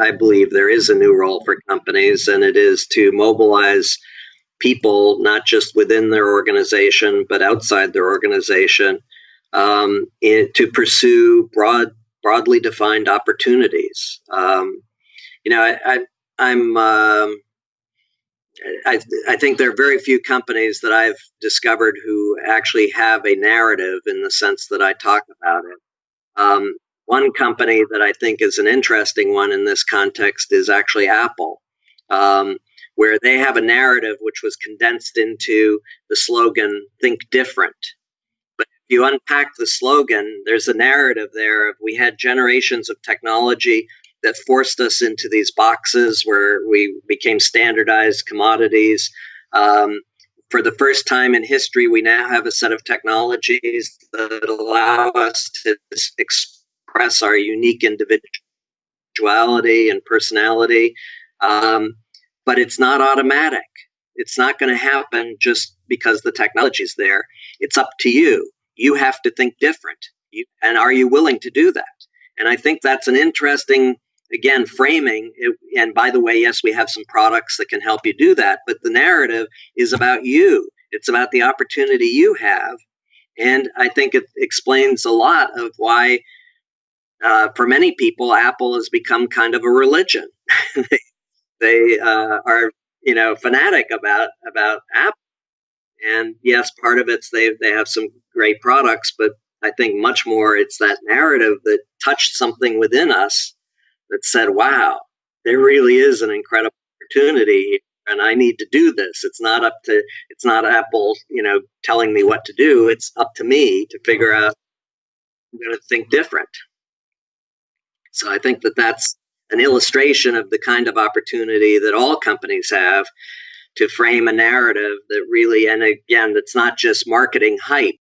I believe there is a new role for companies, and it is to mobilize people, not just within their organization, but outside their organization, um, in, to pursue broad, broadly defined opportunities. Um, you know, I, I, am um, I, I think there are very few companies that I've discovered who actually have a narrative in the sense that I talk about it. Um, one company that I think is an interesting one in this context is actually Apple, um, where they have a narrative which was condensed into the slogan, Think Different. But if you unpack the slogan, there's a narrative there of we had generations of technology that forced us into these boxes where we became standardized commodities. Um, for the first time in history, we now have a set of technologies that allow us to express our unique individuality and personality. Um, but it's not automatic. It's not going to happen just because the technology is there. It's up to you. You have to think different. You, and are you willing to do that? And I think that's an interesting again framing it, and by the way yes we have some products that can help you do that but the narrative is about you it's about the opportunity you have and i think it explains a lot of why uh, for many people apple has become kind of a religion they, uh, are you know fanatic about about apple and yes part of it's they they have some great products but i think much more it's that narrative that touched something within us that said, wow, there really is an incredible opportunity and I need to do this. It's not up to, it's not Apple, you know, telling me what to do. It's up to me to figure out, I'm going to think different. So I think that that's an illustration of the kind of opportunity that all companies have to frame a narrative that really, and again, that's not just marketing hype,